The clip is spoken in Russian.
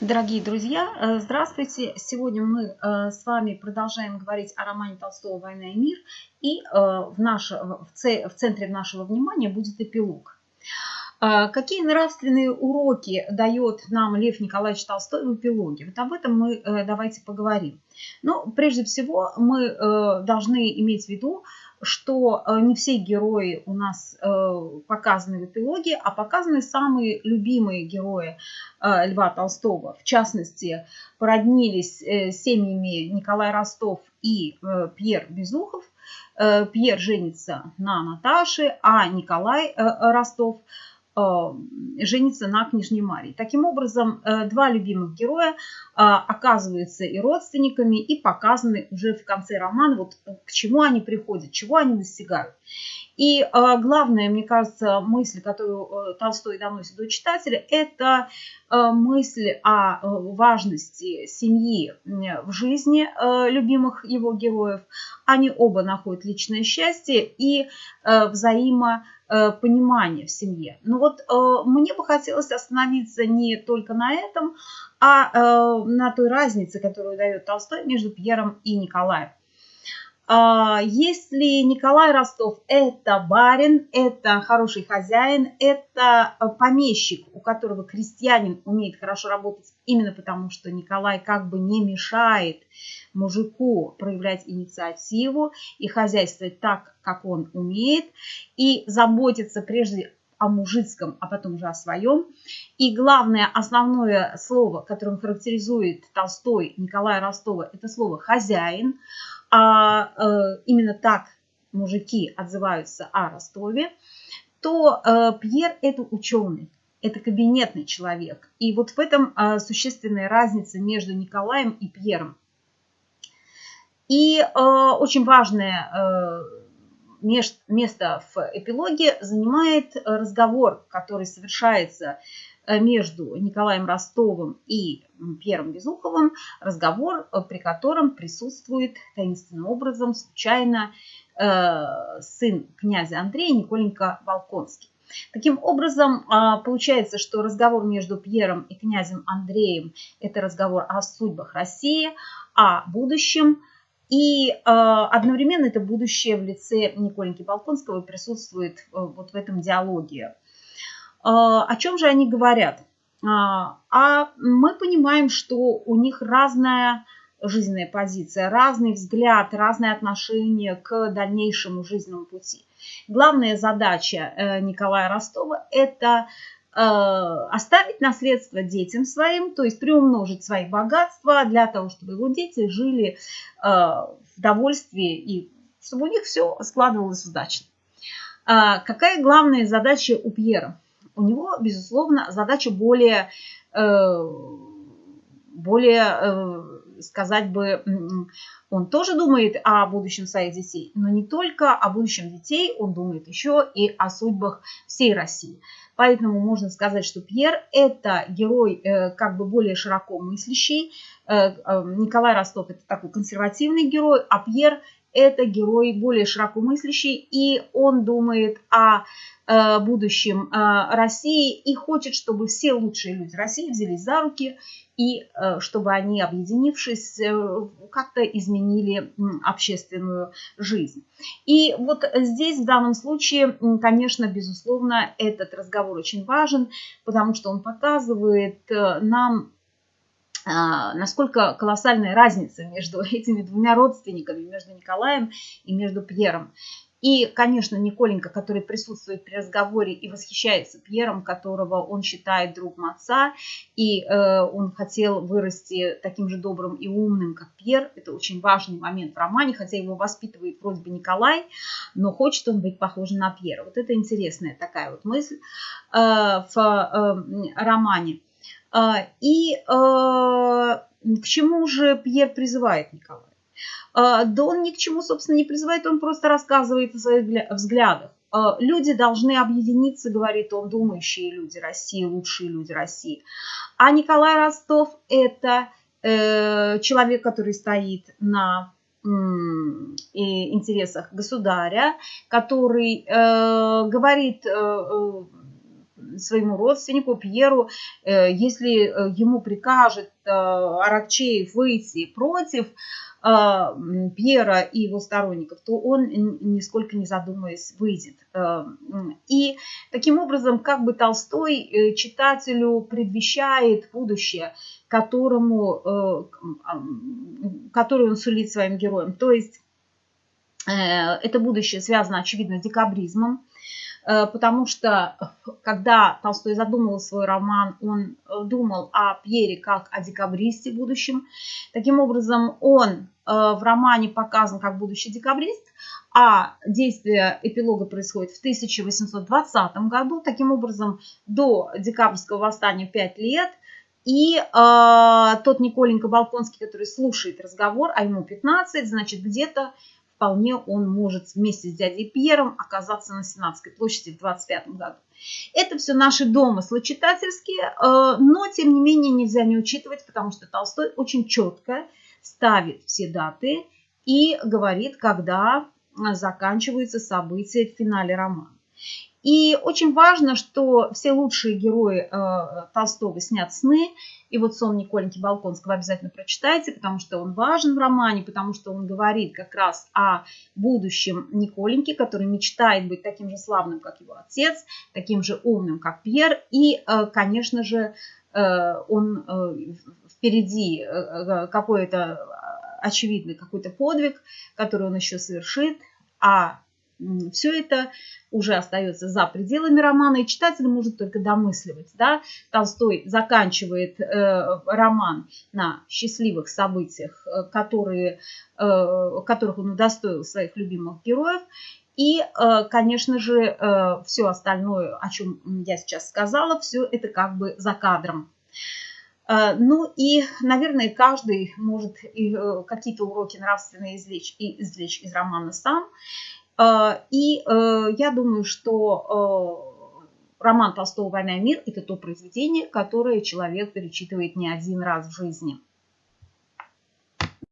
Дорогие друзья, э, здравствуйте! Сегодня мы э, с вами продолжаем говорить о романе Толстого «Война и мир». И э, в, наш, в центре нашего внимания будет эпилог. Какие нравственные уроки дает нам Лев Николаевич Толстой в эпилоге? Вот об этом мы давайте поговорим. Но прежде всего мы должны иметь в виду, что э, не все герои у нас э, показаны в эпилоге, а показаны самые любимые герои э, Льва Толстого. В частности, породнились семьями Николай Ростов и Пьер Безухов. Пьер женится на Наташе, а Николай Ростов – женится на княжне Марии. Таким образом, э, два любимых героя э, оказываются и родственниками, и показаны уже в конце романа, вот к чему они приходят, чего они достигают. И э, главная, мне кажется, мысль, которую э, Толстой доносит до читателя, это э, мысль о важности семьи в жизни любимых его героев. Они оба находят личное счастье и взаимопонимание в семье. Но вот мне бы хотелось остановиться не только на этом, а на той разнице, которую дает Толстой между Пьером и Николаем. А, если Николай Ростов – это барин, это хороший хозяин, это э, помещик, у которого крестьянин умеет хорошо работать, именно потому что Николай как бы не мешает мужику проявлять инициативу и хозяйствовать так, как он умеет, и заботиться прежде о мужицком, а потом уже о своем. И главное, основное слово, которым характеризует Толстой Николая Ростова, это слово «хозяин» а э, именно так мужики отзываются о Ростове, то э, Пьер – это ученый, это кабинетный человек. И вот в этом э, существенная разница между Николаем и Пьером. И э, очень важное э, место в эпилоге занимает разговор, который совершается Э, между Николаем Ростовым и Пьером Безуховым разговор, э, при котором присутствует таинственным образом случайно э, сын князя Андрея Николенька Волконский. Таким образом, а, получается, что разговор между Пьером и князем Андреем – это разговор о судьбах России, о будущем, и одновременно это будущее в лице Николеньки Волконского присутствует вот в этом диалоге. А, о чем же они говорят? А, а мы понимаем, что у них разная жизненная позиция, разный взгляд, разное отношение к дальнейшему жизненному пути. Главная задача э, Николая Ростова – это э, оставить наследство детям своим, то есть приумножить свои богатства для того, чтобы его дети жили э, в довольстве и чтобы у них все складывалось удачно. А какая главная задача у Пьера? У него, безусловно, задача более, э, более э, сказать бы, он тоже думает о будущем своих детей, но не только о будущем детей, он думает еще и о судьбах всей России. Поэтому можно сказать, что Пьер – это герой э, как бы более широко мыслящий. Николай Ростов – это такой консервативный герой, а Пьер – это герой более широко мыслящий, и он думает о Э, будущем э, России и хочет, чтобы все лучшие люди России взялись за руки и э, чтобы они, объединившись, как-то изменили общественную жизнь. И вот здесь в данном случае, конечно, безусловно, этот разговор очень важен, потому что он показывает нам насколько колоссальная разница между этими двумя родственниками, между Николаем и между Пьером. И, конечно, Николенька, который присутствует при разговоре и восхищается Пьером, которого он считает другом отца, и э, он хотел вырасти таким же добрым и умным, как Пьер. Это очень важный момент в романе, хотя его воспитывает вроде бы Николай, но хочет он быть похожим на Пьера. Вот это интересная такая вот мысль э, в э, романе. Э, и э, к чему же Пьер призывает Николая? А, да он ни к чему, собственно, не призывает, он просто рассказывает о своих взглядах. А, люди должны объединиться, говорит он, думающие люди России, лучшие люди России. А Николай Ростов – это э, человек, который стоит на интересах государя, который э, говорит э, своему родственнику Пьеру, если ему прикажет Аракчеев выйти против Пьера и его сторонников, то он, нисколько не задумываясь, выйдет. И таким образом, как бы Толстой читателю предвещает будущее, которому, которое он сулит своим героям. То есть Э, это будущее связано, очевидно, с декабризмом, э, потому что когда Толстой задумывал свой роман, он э, думал о Пьере как о декабристе будущем. Таким образом, он в романе показан как будущий декабрист, а действие эпилога происходит в 1820 году. Таким образом, до декабрьского восстания 5 лет – и э, тот Николенька Балконский, который слушает разговор, а ему 15, значит, где-то вполне он может вместе с дядей Пьером оказаться на Сенатской площади в 25 году. Это все наши домыслы читательские, э, но тем не менее нельзя не учитывать, потому что Толстой очень четко ставит все даты и говорит, когда заканчиваются события в финале романа. И очень важно, что все лучшие герои э, Толстого снят сны. И вот сон Николеньки Балконского обязательно прочитайте, потому что он важен в романе, потому что он говорит как раз о будущем Николеньки, который мечтает быть таким же славным, как его отец, таким же умным, как Пьер. И, э, конечно же, э, он впереди какой-то очевидный какой-то подвиг, который он еще совершит, а все это уже остается за пределами романа, и читатель может только домысливать. Да? Толстой заканчивает э, роман на счастливых событиях, э, которые, э, которых он удостоил своих любимых героев. И, э, конечно же, э, все остальное, о чем я сейчас сказала, все это как бы за кадром. Э, ну и, наверное, каждый может какие-то уроки нравственные извлечь, извлечь из романа сам. А, и э, я думаю, что э, роман Толстого «Война и мир» – это то произведение, которое человек перечитывает не один раз в жизни –